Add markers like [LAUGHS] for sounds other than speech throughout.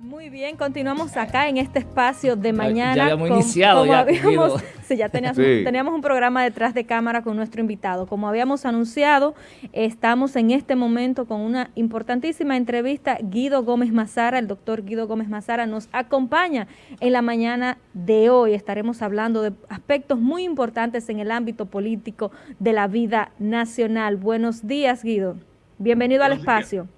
Muy bien, continuamos acá en este espacio de mañana. Ya habíamos iniciado. ya, habíamos, [LAUGHS] sí, ya teníamos, teníamos un programa detrás de cámara con nuestro invitado. Como habíamos anunciado, estamos en este momento con una importantísima entrevista. Guido Gómez Mazara, el doctor Guido Gómez Mazara, nos acompaña en la mañana de hoy. Estaremos hablando de aspectos muy importantes en el ámbito político de la vida nacional. Buenos días, Guido. Bienvenido al espacio.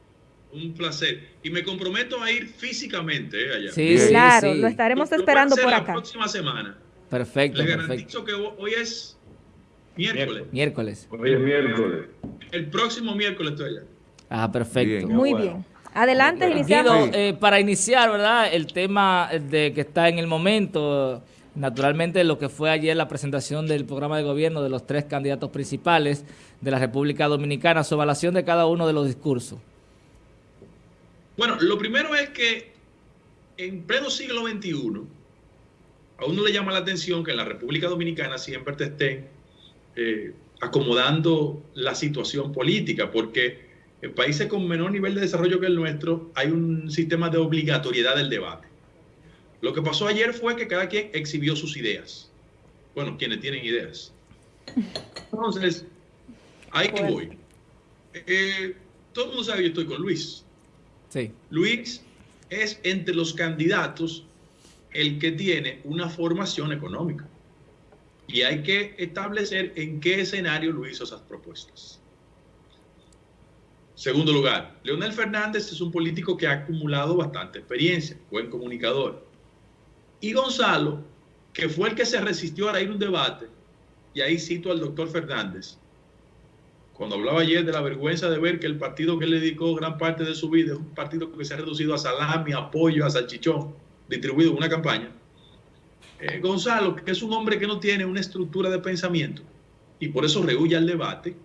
Un placer. Y me comprometo a ir físicamente eh, allá. Sí, claro, lo estaremos esperando por acá. La próxima semana. Perfecto. Le garantizo que hoy es miércoles. Miércoles. Hoy es miércoles. El próximo miércoles estoy allá. Ah, perfecto. Muy bien. Adelante, iniciamos. Eh, para iniciar, ¿verdad? El tema de que está en el momento, naturalmente lo que fue ayer la presentación del programa de gobierno de los tres candidatos principales de la República Dominicana, su evaluación de cada uno de los discursos. Bueno, lo primero es que en pleno siglo XXI, a uno le llama la atención que en la República Dominicana siempre te estén eh, acomodando la situación política, porque en países con menor nivel de desarrollo que el nuestro hay un sistema de obligatoriedad del debate. Lo que pasó ayer fue que cada quien exhibió sus ideas. Bueno, quienes tienen ideas. Entonces, ahí que voy. Eh, todo el mundo sabe que yo estoy con Luis. Luis es entre los candidatos el que tiene una formación económica. Y hay que establecer en qué escenario Luis hizo esas propuestas. Segundo lugar, Leonel Fernández es un político que ha acumulado bastante experiencia, buen comunicador. Y Gonzalo, que fue el que se resistió a ir un debate, y ahí cito al doctor Fernández, cuando hablaba ayer de la vergüenza de ver que el partido que le dedicó gran parte de su vida es un partido que se ha reducido a salami, a pollo, a salchichón, distribuido en una campaña. Eh, Gonzalo, que es un hombre que no tiene una estructura de pensamiento y por eso rehuye al debate,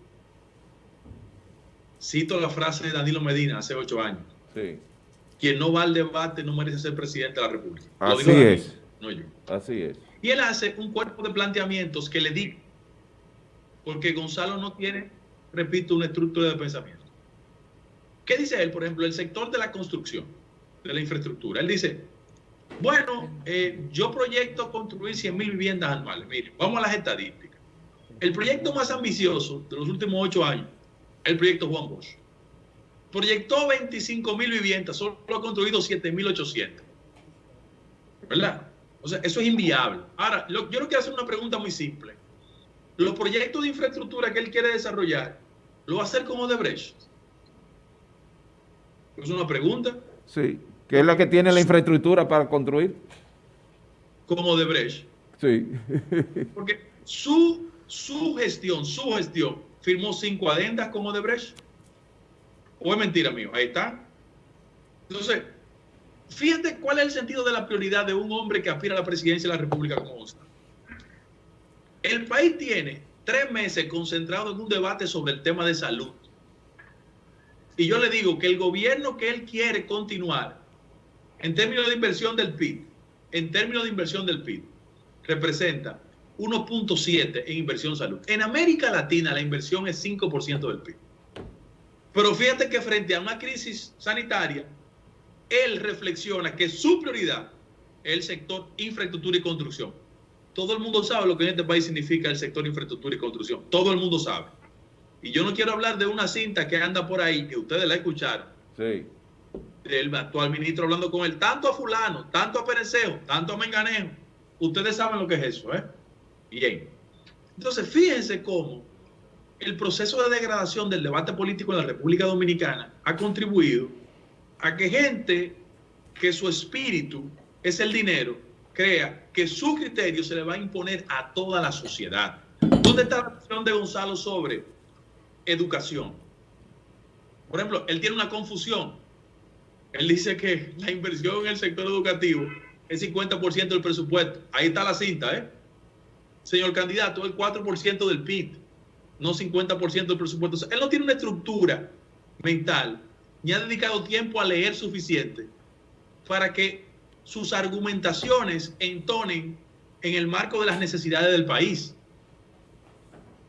cito la frase de Danilo Medina hace ocho años. Quien no va al debate no merece ser presidente de la República. Así es. no yo. Así es. Y él hace un cuerpo de planteamientos que le di, porque Gonzalo no tiene repito, una estructura de pensamiento. ¿Qué dice él? Por ejemplo, el sector de la construcción, de la infraestructura. Él dice, bueno, eh, yo proyecto construir 100 mil viviendas anuales. Mire, vamos a las estadísticas. El proyecto más ambicioso de los últimos ocho años, el proyecto Juan Bosch. Proyectó 25 mil viviendas, solo ha construido 7 mil 800. ¿Verdad? O sea, eso es inviable. Ahora, yo no quiero hacer una pregunta muy simple. Los proyectos de infraestructura que él quiere desarrollar, lo va a hacer como Odebrecht. Es una pregunta. Sí, ¿qué es la que tiene la infraestructura para construir? Como Odebrecht. Sí. Porque su, su gestión, su gestión, firmó cinco adendas con Odebrecht. ¿O es mentira mío? Ahí está. Entonces, fíjate cuál es el sentido de la prioridad de un hombre que aspira a la presidencia de la República como. El país tiene tres meses concentrado en un debate sobre el tema de salud. Y yo le digo que el gobierno que él quiere continuar en términos de inversión del PIB, en términos de inversión del PIB, representa 1.7 en inversión salud. En América Latina la inversión es 5% del PIB. Pero fíjate que frente a una crisis sanitaria, él reflexiona que su prioridad es el sector infraestructura y construcción. Todo el mundo sabe lo que en este país significa el sector infraestructura y construcción. Todo el mundo sabe. Y yo no quiero hablar de una cinta que anda por ahí, que ustedes la escucharon. Sí. Del actual ministro hablando con él, tanto a fulano, tanto a Pereceo, tanto a Menganejo. Ustedes saben lo que es eso, ¿eh? Bien. Entonces, fíjense cómo el proceso de degradación del debate político en la República Dominicana ha contribuido a que gente que su espíritu es el dinero, crea que su criterio se le va a imponer a toda la sociedad. ¿Dónde está la visión de Gonzalo sobre educación? Por ejemplo, él tiene una confusión. Él dice que la inversión en el sector educativo es 50% del presupuesto. Ahí está la cinta, ¿eh? Señor candidato, el 4% del PIB, no 50% del presupuesto. él no tiene una estructura mental, ni ha dedicado tiempo a leer suficiente para que sus argumentaciones entonen en el marco de las necesidades del país.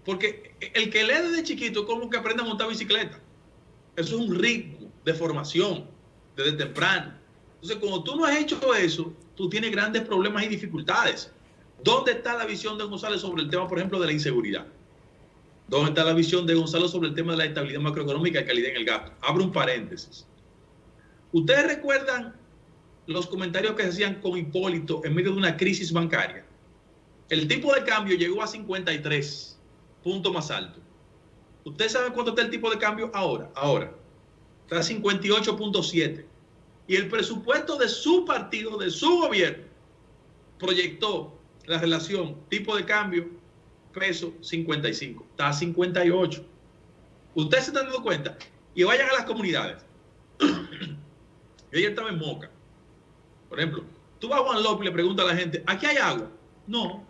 Porque el que lee desde chiquito es como que aprende a montar bicicleta. Eso es un ritmo de formación desde temprano. Entonces, cuando tú no has hecho eso, tú tienes grandes problemas y dificultades. ¿Dónde está la visión de González sobre el tema, por ejemplo, de la inseguridad? ¿Dónde está la visión de Gonzalo sobre el tema de la estabilidad macroeconómica y calidad en el gasto? Abro un paréntesis. ¿Ustedes recuerdan los comentarios que se hacían con Hipólito en medio de una crisis bancaria? El tipo de cambio llegó a 53, punto más alto. ¿Ustedes saben cuánto está el tipo de cambio ahora? Ahora. Está a 58.7. Y el presupuesto de su partido, de su gobierno, proyectó la relación tipo de cambio peso 55. Está a 58. Ustedes se están dando cuenta. Y vayan a las comunidades. [CLEARS THROAT] Yo ayer estaba en Moca. Por ejemplo, tú vas a Juan López y le preguntas a la gente, ¿aquí hay agua? No.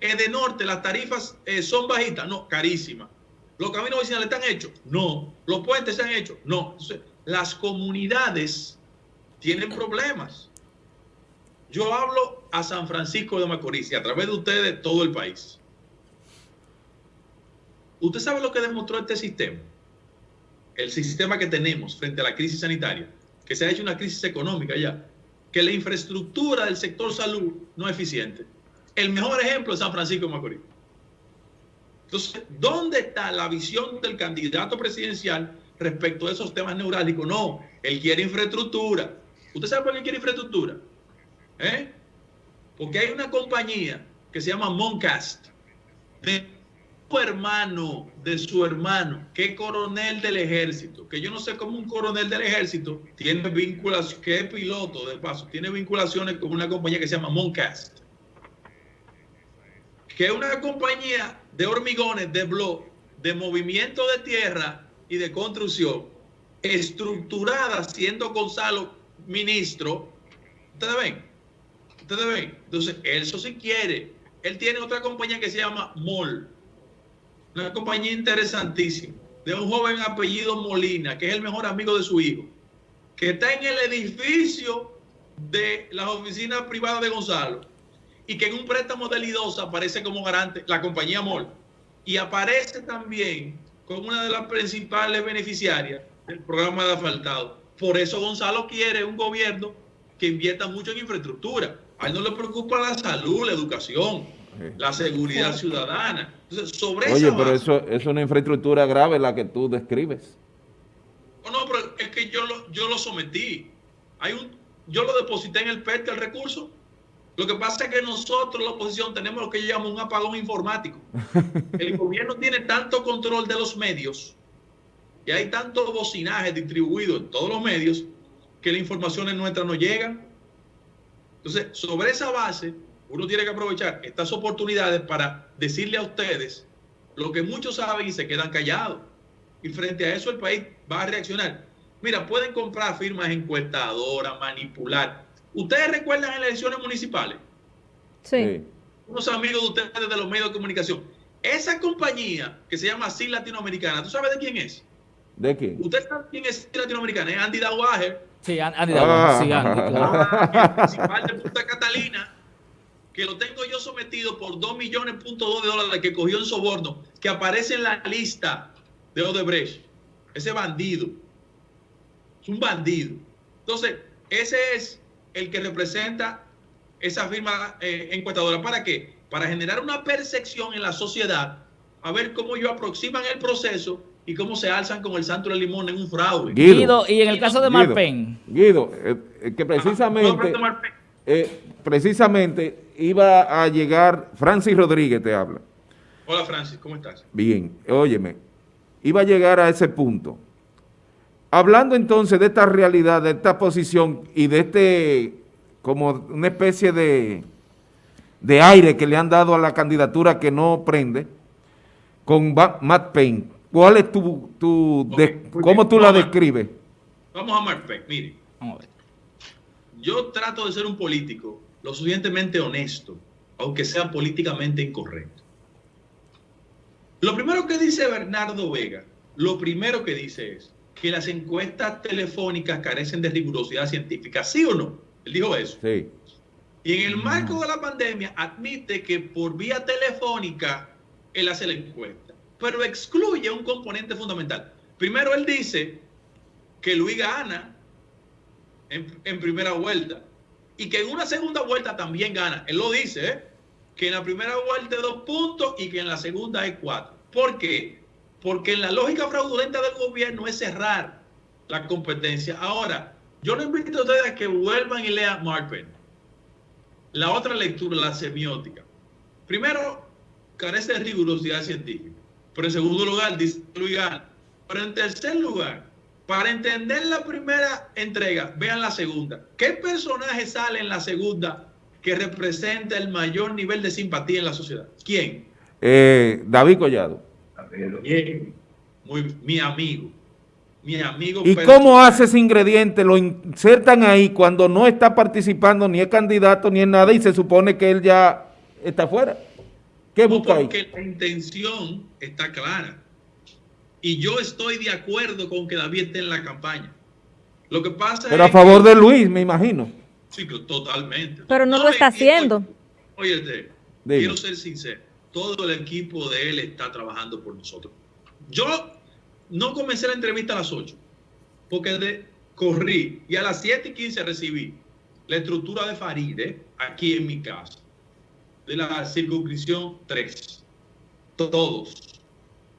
En de norte las tarifas eh, son bajitas. No, carísimas. ¿Los caminos vecinales están hechos? No. ¿Los puentes se han hecho? No. las comunidades tienen problemas. Yo hablo a San Francisco de Macorís y a través de ustedes todo el país. ¿Usted sabe lo que demostró este sistema? El sistema que tenemos frente a la crisis sanitaria, que se ha hecho una crisis económica ya, que la infraestructura del sector salud no es eficiente. El mejor ejemplo es San Francisco de Macorís. Entonces, ¿dónde está la visión del candidato presidencial respecto a esos temas neurálgicos? No, él quiere infraestructura. ¿Usted sabe por qué quiere infraestructura? ¿Eh? Porque hay una compañía que se llama Moncast, hermano de su hermano, que coronel del ejército, que yo no sé cómo un coronel del ejército tiene vinculación, que es piloto de paso, tiene vinculaciones con una compañía que se llama Moncast, que es una compañía de hormigones, de blog, de movimiento de tierra y de construcción, estructurada siendo Gonzalo ministro. Ustedes ven, ustedes ven. Entonces, eso si quiere. Él tiene otra compañía que se llama MOL una compañía interesantísima, de un joven apellido Molina, que es el mejor amigo de su hijo, que está en el edificio de las oficinas privadas de Gonzalo y que en un préstamo de Lidosa aparece como garante la compañía MOL y aparece también como una de las principales beneficiarias del programa de asfaltado. Por eso Gonzalo quiere un gobierno que invierta mucho en infraestructura. A él no le preocupa la salud, la educación, la seguridad ciudadana. sobre Oye, pero eso, es una infraestructura grave la que tú describes. No, no, pero es que yo lo, yo lo sometí. Hay un, yo lo deposité en el PERTE, el recurso. Lo que pasa es que nosotros, la oposición, tenemos lo que llamamos un apagón informático. [LAUGHS] El gobierno tiene tanto control de los medios y hay tanto bocinaje distribuido en todos los medios que las informaciones nuestras no llegan. Entonces, sobre esa base, uno tiene que aprovechar estas oportunidades para decirle a ustedes lo que muchos saben y se quedan callados. Y frente a eso el país va a reaccionar. Mira, pueden comprar firmas encuestadoras, manipular. ¿Ustedes recuerdan en las elecciones municipales? Sí. Unos amigos de ustedes de los medios de comunicación. Esa compañía que se llama SIL Latinoamericana, ¿tú sabes de quién es? ¿De quién? ¿Usted sabe quién es SIL Latinoamericana? Es Andy Dawager. Sí, Andy Dawager. Sí, Andy, ah, el principal de Punta Catalina que lo tengo yo sometido por 2 millones punto de dólares que cogió en soborno, que aparece en la lista de Odebrecht. Ese bandido. Es un bandido. Entonces, ese es el que representa esa firma eh, encuestadora. ¿Para qué? Para generar una percepción en la sociedad, a ver cómo ellos aproximan el proceso y cómo se alzan con el santo del limón en un fraude. Guido, y en el caso de Marpen. Guido, eh, eh, que precisamente... Eh, precisamente iba a llegar, Francis Rodríguez te habla. Hola Francis, ¿cómo estás? Bien, óyeme, iba a llegar a ese punto. Hablando entonces de esta realidad, de esta posición y de este, como una especie de, de aire que le han dado a la candidatura que no prende, con Matt Payne, ¿cuál es tu, tu cómo tú la describes? Vamos a Matt Payne, mire. Vamos a ver yo trato de ser un político lo suficientemente honesto, aunque sea políticamente incorrecto. Lo primero que dice Bernardo Vega, lo primero que dice es que las encuestas telefónicas carecen de rigurosidad científica, ¿sí o no? Él dijo eso. Sí. Y en el marco de la pandemia admite que por vía telefónica él hace la encuesta, pero excluye un componente fundamental. Primero él dice que Luis gana en, primera vuelta. Y que en una segunda vuelta también gana. Él lo dice, ¿eh? que en la primera vuelta hay dos puntos y que en la segunda hay cuatro. ¿Por qué? Porque en la lógica fraudulenta del gobierno es cerrar la competencia. Ahora, yo les invito a ustedes a que vuelvan y lean Mark La otra lectura, la semiótica. Primero, carece de rigurosidad científica. Pero en segundo lugar, dice Luis Pero en tercer lugar, para entender la primera entrega, vean la segunda. ¿Qué personaje sale en la segunda que representa el mayor nivel de simpatía en la sociedad? ¿Quién? Eh, David Collado. Bien, muy, mi amigo. Mi amigo. ¿Y cómo hace ese ingrediente? Lo insertan ahí cuando no está participando, ni es candidato, ni es nada, y se supone que él ya está fuera. ¿Qué busca ahí? Porque la intención está clara. Y yo estoy de acuerdo con que David esté en la campaña. Lo que pasa Pero a favor de Luis, me imagino. Sí, totalmente. Pero no, lo está haciendo. Oye, quiero ser sincero. Todo el equipo de él está trabajando por nosotros. Yo no comencé la entrevista a las 8, porque de, corrí y a las 7 y 15 recibí la estructura de Faride aquí en mi casa, de la circunscripción 3. Todos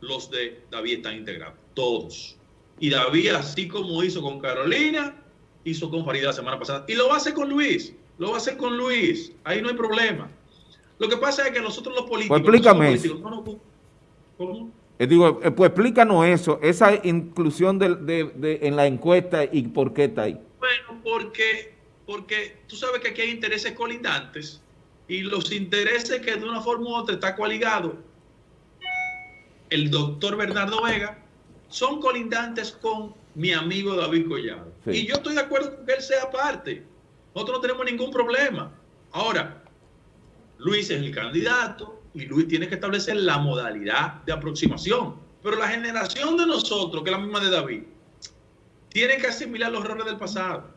los de David están integrados, todos. Y David, así como hizo con Carolina, hizo con Farida la semana pasada. Y lo va a hacer con Luis, lo va a hacer con Luis. Ahí no hay problema. Lo que pasa es que nosotros los políticos... Pues explícame ¿Cómo? Eh, digo, eh, pues explícanos eso, esa inclusión de, en la encuesta y por qué está ahí. Bueno, porque, porque tú sabes que aquí hay intereses colindantes y los intereses que de una forma u otra está coaligado el doctor Bernardo Vega, son colindantes con mi amigo David Collado. Y yo estoy de acuerdo con que él sea parte. Nosotros no tenemos ningún problema. Ahora, Luis es el candidato y Luis tiene que establecer la modalidad de aproximación. Pero la generación de nosotros, que es la misma de David, tiene que asimilar los errores del pasado.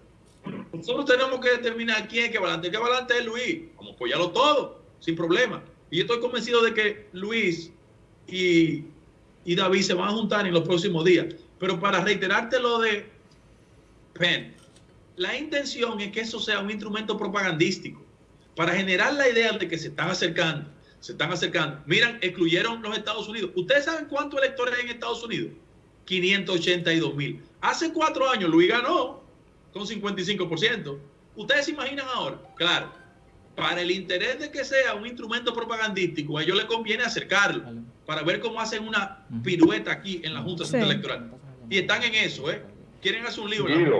Nosotros tenemos que determinar quién es que adelante. ¿Qué adelante es Luis? Vamos a apoyarlo todo, sin problema. Y yo estoy convencido de que Luis y, David se van a juntar en los próximos días. Pero para reiterarte lo de Penn, la intención es que eso sea un instrumento propagandístico para generar la idea de que se están acercando, se están acercando. Miran, excluyeron los Estados Unidos. ¿Ustedes saben cuántos electores hay en Estados Unidos? 582 mil. Hace cuatro años Luis ganó con 55%. ¿Ustedes se imaginan ahora? Claro, para el interés de que sea un instrumento propagandístico, a ellos les conviene acercarlo para ver cómo hacen una pirueta aquí en la Junta Central Electoral. Y están en eso, ¿eh? Quieren hacer un libro. Guido,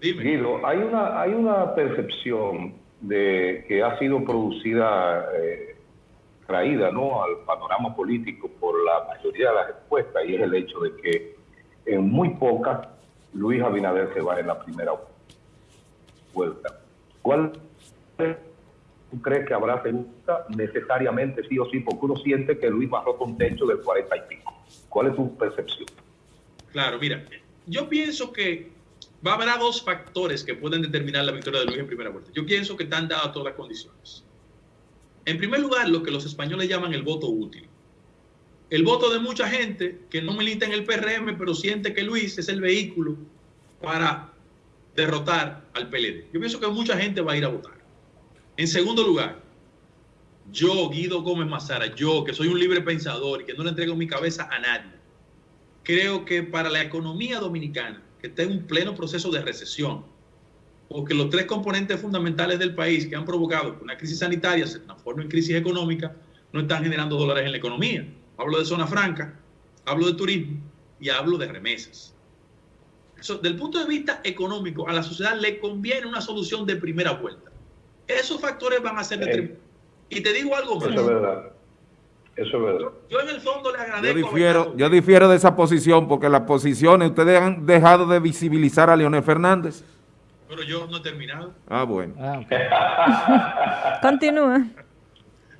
Dime. Guido, hay una, hay una percepción de que ha sido producida, eh, traída ¿no? al panorama político por la mayoría de las encuestas, y es el hecho de que en muy pocas Luis Abinader se va en la primera vuelta. ¿Cuál es ¿Tú crees que habrá segunda? Necesariamente sí o sí, porque uno siente que Luis bajó con techo del 40 y pico. ¿Cuál es tu percepción? Claro, mira, yo pienso que va a haber dos factores que pueden determinar la victoria de Luis en primera vuelta. Yo pienso que están dadas todas las condiciones. En primer lugar, lo que los españoles llaman el voto útil. El voto de mucha gente que no milita en el PRM, pero siente que Luis es el vehículo para derrotar al PLD. Yo pienso que mucha gente va a ir a votar. En segundo lugar, yo, Guido Gómez Mazara, yo que soy un libre pensador y que no le entrego mi cabeza a nadie, creo que para la economía dominicana, que está en un pleno proceso de recesión, porque los tres componentes fundamentales del país que han provocado una crisis sanitaria se transforme en crisis económica, no están generando dólares en la economía. Hablo de zona franca, hablo de turismo y hablo de remesas. Eso, del punto de vista económico, a la sociedad le conviene una solución de primera vuelta. Esos factores van a ser determinantes. Y te digo algo más. Eso es verdad. Eso es verdad. Yo, en el fondo le agradezco. Yo difiero, yo difiero de esa posición porque las posiciones, ustedes han dejado de visibilizar a Leonel Fernández. Pero yo no he terminado. Ah, bueno. Ah, [LAUGHS] Continúa.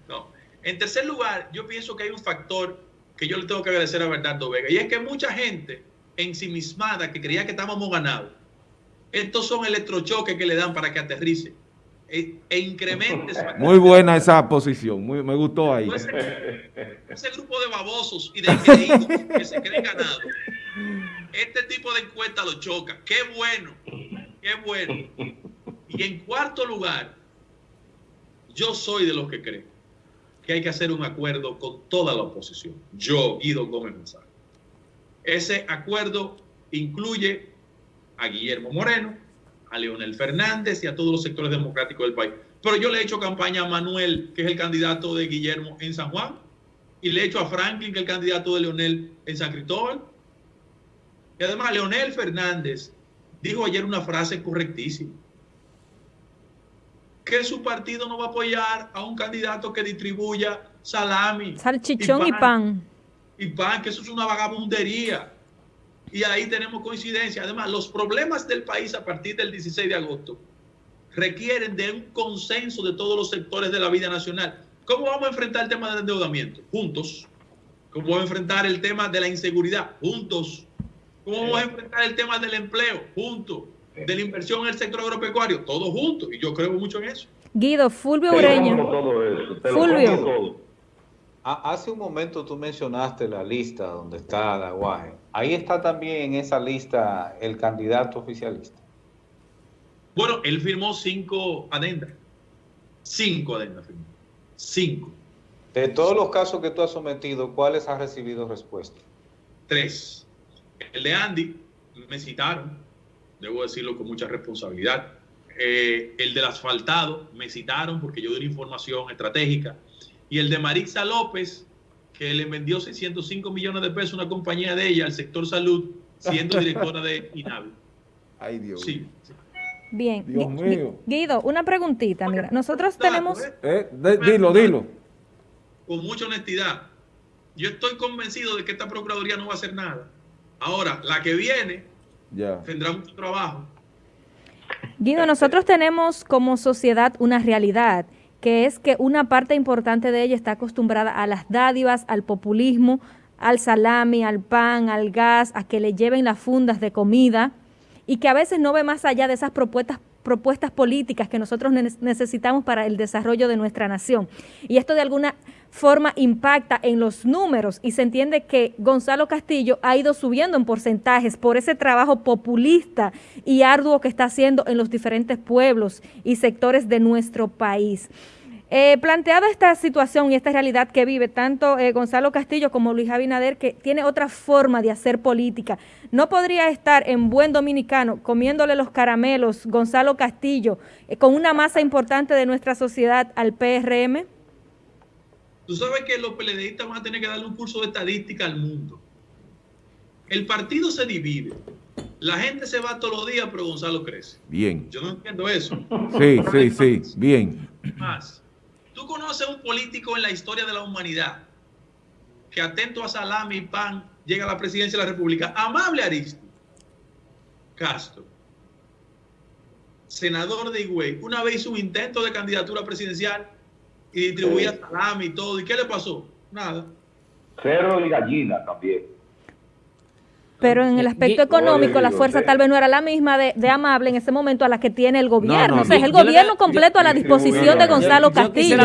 No. En tercer lugar, yo pienso que hay un factor que yo le tengo que agradecer a Bernardo Vega. Y es que mucha gente ensimismada que creía que estábamos ganados, estos son electrochoques que le dan para que aterrice e, e incremente [LAUGHS] Muy buena esa posición, muy, me gustó ahí. Ese, grupo de babosos y de creídos que se creen ganados, este tipo de encuesta lo choca. Qué bueno. Qué bueno. Y en cuarto lugar, yo soy de los que creen que hay que hacer un acuerdo con toda la oposición. Yo, Guido Gómez González. Ese acuerdo incluye a Guillermo Moreno, a Leonel Fernández y a todos los sectores democráticos del país. Pero yo le he hecho campaña a Manuel, que es el candidato de Guillermo en San Juan, y le he hecho a Franklin, que es el candidato de Leonel en San Cristóbal. Y además, Leonel Fernández dijo ayer una frase correctísima. Que su partido no va a apoyar a un candidato que distribuya salami. Salchichón y pan. Y pan, que eso es una vagabundería. Y ahí tenemos coincidencia. Además, los problemas del país a partir del 16 de agosto requieren de un consenso de todos los sectores de la vida nacional. ¿Cómo vamos a enfrentar el tema del endeudamiento? Juntos. ¿Cómo vamos a enfrentar el tema de la inseguridad? Juntos. ¿Cómo vamos a enfrentar el tema del empleo? Juntos. De la inversión en el sector agropecuario, todos juntos. Y yo creo mucho en eso. Guido, Fulvio Ureño. Fulvio. Hace un momento tú mencionaste la lista donde está Daguaje. Ahí está también en esa lista el candidato oficialista. Bueno, él firmó cinco adendas. Cinco adendas firmó. Cinco. De todos los casos que tú has sometido, ¿cuáles has recibido respuesta? Tres. El de Andy, me citaron, debo decirlo con mucha responsabilidad. Eh, el del asfaltado, me citaron porque yo di una información estratégica. Y el de Marixa López, que le vendió 605 millones de pesos a una compañía de ella al sector salud, siendo directora de INAVI. Ay, Dios. Sí. Bien. Dios mío. Guido, una preguntita. Mira, nosotros tenemos... Eh, dilo, dilo. Con mucha honestidad. Yo estoy convencido de que esta Procuraduría no va a hacer nada. Ahora, la que viene ya. tendrá mucho trabajo. Guido, nosotros tenemos como sociedad una realidad que es que una parte importante de ella está acostumbrada a las dádivas, al populismo, al salami, al pan, al gas, a que le lleven las fundas de comida y que a veces no ve más allá de esas propuestas propuestas políticas que nosotros necesitamos para el desarrollo de nuestra nación. Y esto de alguna forma impacta en los números y se entiende que Gonzalo Castillo ha ido subiendo en porcentajes por ese trabajo populista y arduo que está haciendo en los diferentes pueblos y sectores de nuestro país. Eh, planteada esta situación y esta realidad que vive tanto eh, Gonzalo Castillo como Luis Abinader, que tiene otra forma de hacer política, ¿no podría estar en buen dominicano comiéndole los caramelos Gonzalo Castillo eh, con una masa importante de nuestra sociedad al PRM? Tú sabes que los PLDistas van a tener que darle un curso de estadística al mundo. El partido se divide. La gente se va todos los días, pero Gonzalo crece. Bien. Yo no entiendo eso. Sí, sí, sí. Bien. Más. ¿Tú conoces un político en la historia de la humanidad que atento a salami y pan llega a la presidencia de la República? Amable Aristo Castro, senador de Higüey, una vez hizo un intento de candidatura presidencial y distribuía salami y todo. ¿Y qué le pasó? Nada. Cerro y gallina también. Pero en el aspecto económico, la fuerza tal vez no era la misma de, Amable en ese momento a la que tiene el gobierno. o sea, es el gobierno completo a la disposición de Gonzalo Castillo.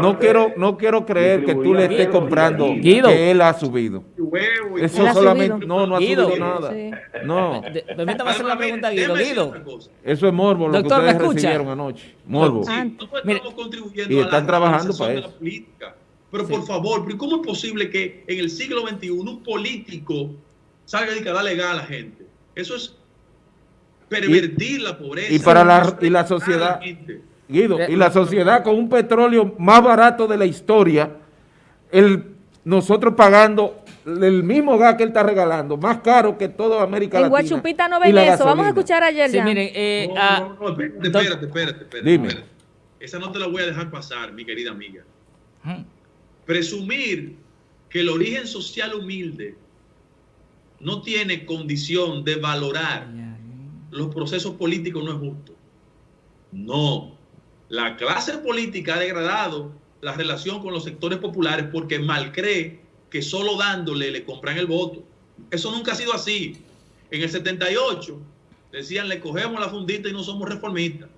No, quiero, no quiero creer que tú le estés comprando que él ha subido. Eso solamente, no, no ha subido nada. No. Permítame hacer la pregunta, Guido. Guido. Eso es morbo lo que ustedes recibieron anoche. Morbo. y están trabajando para eso. Pero por favor, ¿cómo es posible que en el siglo XXI un político salga y que da legal a la gente. Eso es pervertir la pobreza. Y para la, y la sociedad, Guido, y la sociedad con un petróleo más barato de la historia, el, nosotros pagando el mismo gas que él está regalando, más caro que toda América Latina. En Guachupita no ven eso, vamos a escuchar ayer sí, miren, eh, no, no, no, espérate, espérate, espérate, Dime. Esa no te la voy a dejar pasar, mi querida amiga. Presumir que el origen social humilde no tiene condición de valorar los procesos políticos no es justo. No. La clase política ha degradado la relación con los sectores populares porque mal cree que solo dándole le compran el voto. Eso nunca ha sido así. En el 78 decían le cogemos la fundita y no somos reformistas.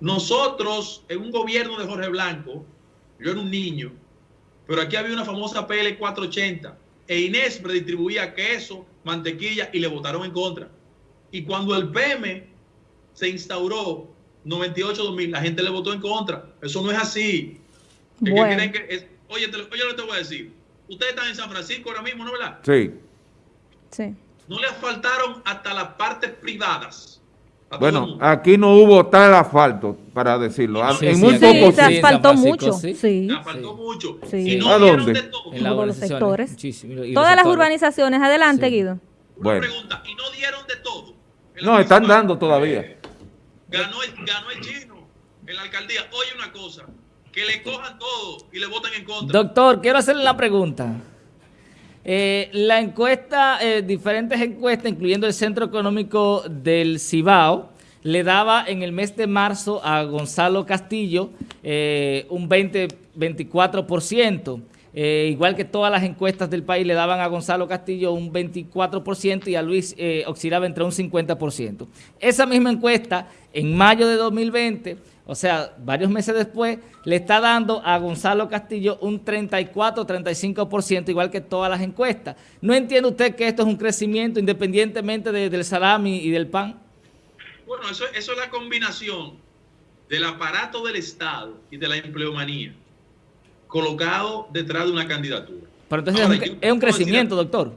Nosotros, en un gobierno de Jorge Blanco, yo era un niño, pero aquí había una famosa PL 480 e Inés redistribuía queso, mantequilla y le votaron en contra. Y cuando el PM se instauró 98-2000, la gente le votó en contra. Eso no es así. oye, te, oye, lo te voy a decir. Ustedes están en San Francisco ahora mismo, ¿no verdad? Sí. Sí. No le asfaltaron hasta las partes privadas. Bueno, aquí no hubo tal asfalto, para decirlo. en muy sí, se asfaltó mucho. Sí. Se asfaltó mucho. Y no ¿A dónde? De todo. En los sectores. Todas las urbanizaciones. Adelante, Guido. Una pregunta. ¿Y no dieron de todo? No, están dando todavía. Ganó el, ganó el chino en la alcaldía. Oye una cosa, que le cojan todo y le voten en contra. Doctor, quiero hacerle la pregunta. Eh, la encuesta, eh, diferentes encuestas, incluyendo el Centro Económico del Cibao, le daba en el mes de marzo a Gonzalo Castillo eh, un 20-24%. igual que todas las encuestas del país le daban a Gonzalo Castillo un 24% y a Luis oscilaba entre un 50%. Esa misma encuesta en mayo de 2020 o sea, varios meses después, le está dando a Gonzalo Castillo un 34-35%, igual que todas las encuestas. ¿No entiende usted que esto es un crecimiento independientemente del salami y del pan? Bueno, eso, es la combinación del aparato del Estado y de la empleomanía colocado detrás de una candidatura. Pero entonces es un, crecimiento, doctor.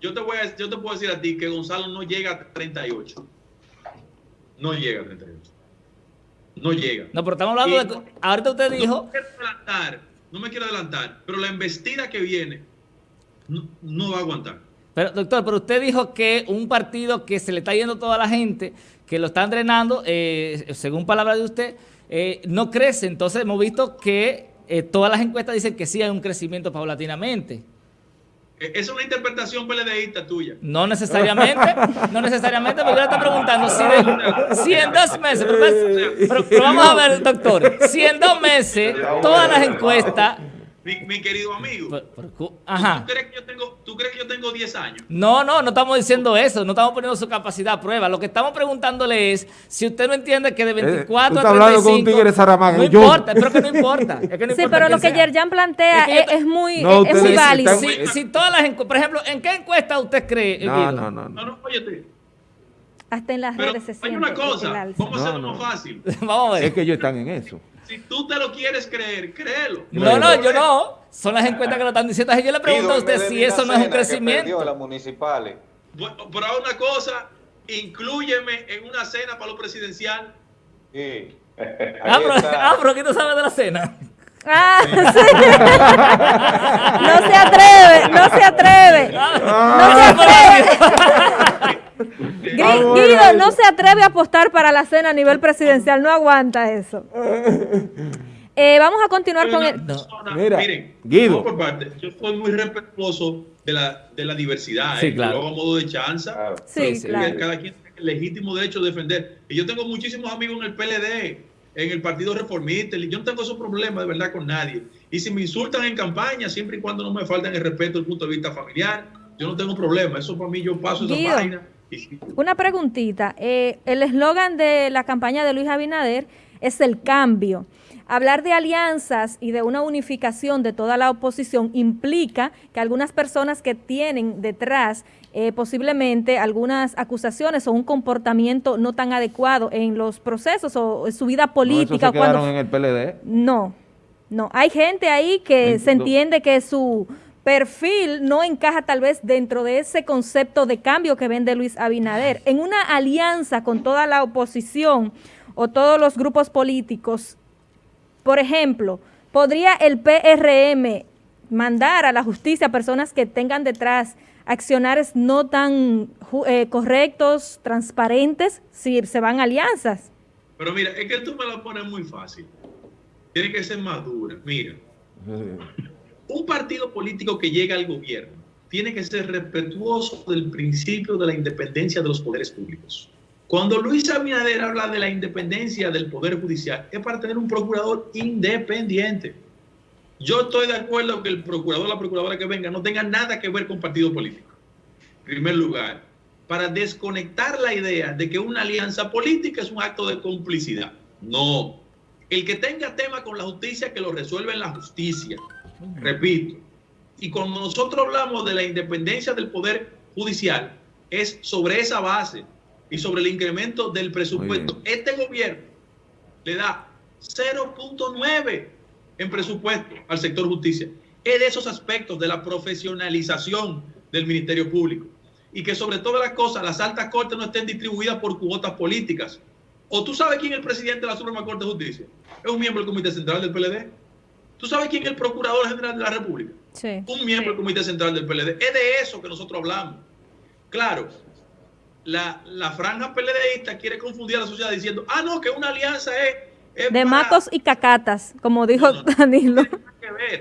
Yo te, voy yo te puedo decir a ti que Gonzalo no llega a 38. No llega a 38 no llega. No, pero estamos hablando de... Ahorita usted dijo... No me quiero adelantar, no me quiero adelantar, pero la embestida que viene no, va a aguantar. Pero, doctor, pero usted dijo que un partido que se le está yendo toda la gente, que lo están drenando, eh, según palabras de usted, eh, no crece. Entonces hemos visto que eh, todas las encuestas dicen que sí hay un crecimiento paulatinamente. Eh, es una interpretación PLDista tuya. No necesariamente, no necesariamente, porque le estoy preguntando si, en dos meses, pero, vamos a ver, doctor, si en dos meses todas las encuestas mi, querido amigo. ajá. ¿tú, crees que yo tengo, ¿Tú crees que yo tengo 10 años? No, no, no estamos diciendo eso, no estamos poniendo su capacidad a prueba. Lo que estamos preguntándole es si usted no entiende que de 24 eh, a 35... con un tigre Saramago. No importa, pero que no importa. Es que no sí, pero lo que Yerjan plantea es, muy, es, muy válido. Si, todas las por ejemplo, ¿en qué encuesta usted cree? No, no, no, no. No, óyete. Hasta en las redes se Hay una cosa, vamos a hacerlo más fácil. [LAUGHS] vamos a ver. Es que ellos están en eso. Si tú te lo quieres creer, créelo. No, no, yo no. Son las encuestas que lo están diciendo. Yo le pregunto a usted si eso no es un crecimiento. las municipales. Bueno, pero una cosa, inclúyeme en una cena para lo presidencial. Sí. Ah, ah, pero, ¿qué tú sabes de la cena? Ah, [LAUGHS] sí. no se atreve, no se atreve. No se atreve. [LAUGHS] Guido no se atreve a apostar para la cena a nivel presidencial, no aguanta eso. [LAUGHS] Eh, vamos a continuar con el... Mira, miren, Guido. Por parte, yo soy muy respetuoso de la, de la diversidad. Sí, ¿eh? claro. A modo de chanza. Sí, claro. Cada quien tiene el legítimo derecho de defender. Y yo tengo muchísimos amigos en el PLD, en el Partido Reformista. Y yo no tengo esos problemas de verdad con nadie. Y si me insultan en campaña, siempre y cuando no me falten el respeto desde el punto de vista familiar, yo no tengo problema. Eso para mí yo paso esa página una preguntita. Eh, el eslogan de la campaña de Luis Abinader es el cambio. Hablar de alianzas y de una unificación de toda la oposición implica que algunas personas que tienen detrás eh, posiblemente algunas acusaciones o un comportamiento no tan adecuado en los procesos o en su vida política. No, cuando, en el PLD? No, no. Hay gente ahí que se entiende que su perfil no encaja tal vez dentro de ese concepto de cambio que vende Luis Abinader. En una alianza con toda la oposición o todos los grupos políticos, por ejemplo, ¿podría el PRM mandar a la justicia a personas que tengan detrás accionares no tan eh, correctos, transparentes, si se van alianzas? Pero mira, es que tú me lo pones muy fácil. Tiene que ser más dura. Mira. [LAUGHS] Un partido político que llega al gobierno tiene que ser respetuoso del principio de la independencia de los poderes públicos. Cuando Luis Abinader habla de la independencia del Poder Judicial, es para tener un procurador independiente. Yo estoy de acuerdo que el procurador o la procuradora que venga no tenga nada que ver con partido político. En primer lugar, para desconectar la idea de que una alianza política es un acto de complicidad. No. El que tenga tema con la justicia, que lo resuelva en la justicia. Repito, y cuando nosotros hablamos de la independencia del Poder Judicial, es sobre esa base. y sobre el incremento del presupuesto. Este gobierno le da 0.9 en presupuesto al sector justicia. Es de esos aspectos de la profesionalización del Ministerio Público. Y que sobre todas las cosas, las altas cortes no estén distribuidas por cuotas políticas. ¿O tú sabes quién es el presidente de la Suprema Corte de Justicia? Es un miembro del Comité Central del PLD. ¿Tú sabes quién es el Procurador General de la República? Sí. Un miembro del Comité Central del PLD. Es de eso que nosotros hablamos. Claro, la, la franja PLDista quiere confundir a la sociedad diciendo, ah, no, que una alianza es... de matos y cacatas, como dijo [LAUGHS] Danilo.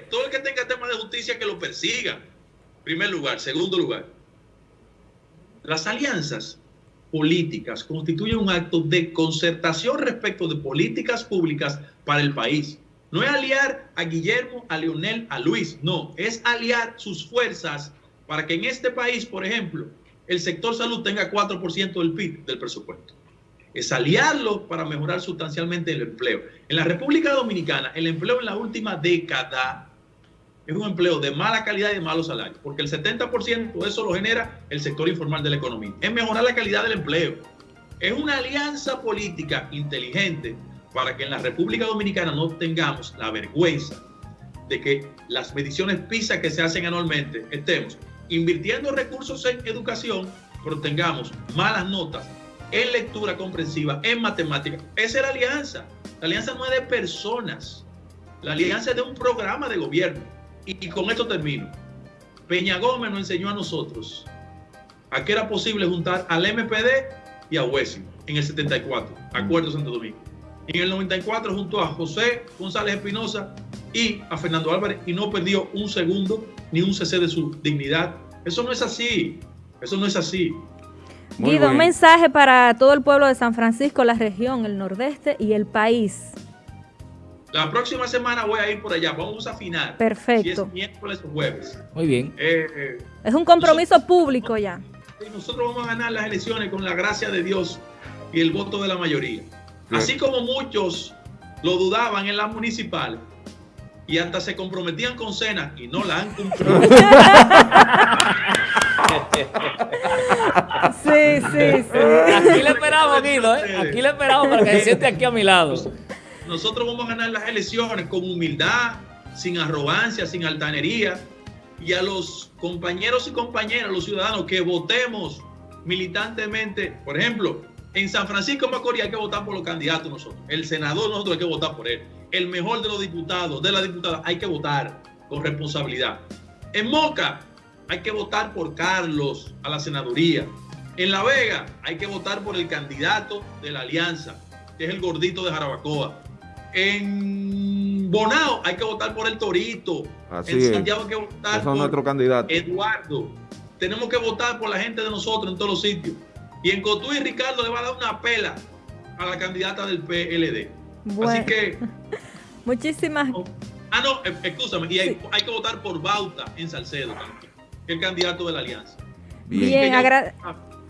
Todo el que tenga temas de justicia que lo persiga. Primer lugar. Segundo lugar. Las alianzas políticas constituyen un acto de concertación respecto de políticas públicas para el país. No es aliar a Guillermo, a Leonel, a Luis, no, es aliar sus fuerzas para que en este país, por ejemplo, el sector salud tenga 4% del PIB del presupuesto. Es aliarlo para mejorar sustancialmente el empleo. En la República Dominicana, el empleo en la última década es un empleo de mala calidad y de malos salarios, porque el 70% de eso lo genera el sector informal de la economía. Es mejorar la calidad del empleo. Es una alianza política inteligente para que en la República Dominicana no tengamos la vergüenza de que las mediciones PISA que se hacen anualmente estemos invirtiendo recursos en educación, pero tengamos malas notas en lectura comprensiva, en matemática. Esa es la alianza. La alianza no es de personas. La alianza es de un programa de gobierno. Y, con esto termino. Peña Gómez nos enseñó a nosotros a que era posible juntar al MPD y a Huesi en el 74, Acuerdo Santo Domingo. En el 94 junto a José González Espinosa y a Fernando Álvarez y no perdió un segundo ni un cc de su dignidad. Eso no es así. Eso no es así. Guido, un mensaje para todo el pueblo de San Francisco, la región, el nordeste y el país. La próxima semana voy a ir por allá. Vamos a afinar. Perfecto. Si es miércoles o jueves. Muy bien. Eh, es un compromiso público ya. Nosotros vamos a ganar las elecciones con la gracia de Dios y el voto de la mayoría. Así como muchos lo dudaban en las municipales y hasta se comprometían con cena y no la han cumplido. [LAUGHS] sí, sí, sí. Aquí le esperamos, Guido, ¿eh? Aquí le esperamos para que se siente aquí a mi lado. Nosotros vamos a ganar las elecciones con humildad, sin arrogancia, sin altanería. Y a los compañeros y compañeras, los ciudadanos que votemos militantemente, por ejemplo, en San Francisco Macorís hay que votar por los candidatos nosotros. El senador nosotros hay que votar por él. El mejor de los diputados, de la diputada, hay que votar con responsabilidad. En Moca hay que votar por Carlos a la senaduría. En La Vega hay que votar por el candidato de la alianza, que es el gordito de Jarabacoa. En Bonao hay que votar por el Torito. en Santiago hay que votar por nuestro candidato. Eduardo. Tenemos que votar por la gente de nosotros en todos los sitios. Y en Cotuí Ricardo le va a dar una pela a la candidata del PLD. Así que... [LAUGHS] Muchísimas... ah, no, eh, escúchame. Y hay, que votar por Bauta en Salcedo también, el candidato de la alianza. Bien,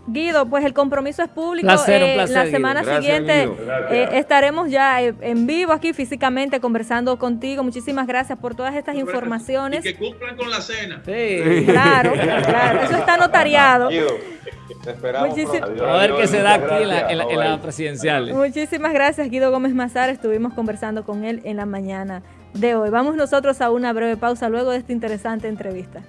Guido, pues el compromiso es público. Eh, la semana siguiente eh, estaremos ya eh, en vivo aquí físicamente conversando contigo. Muchísimas gracias por todas estas informaciones. Y que cumplan con la cena. Sí. Claro, claro. Eso está notariado. Guido, te esperamos. A ver qué se da aquí en la, en la presidencial. Muchísimas gracias, Guido Gómez Mazar. Estuvimos conversando con él en la mañana de hoy. Vamos nosotros a una breve pausa luego de esta interesante entrevista.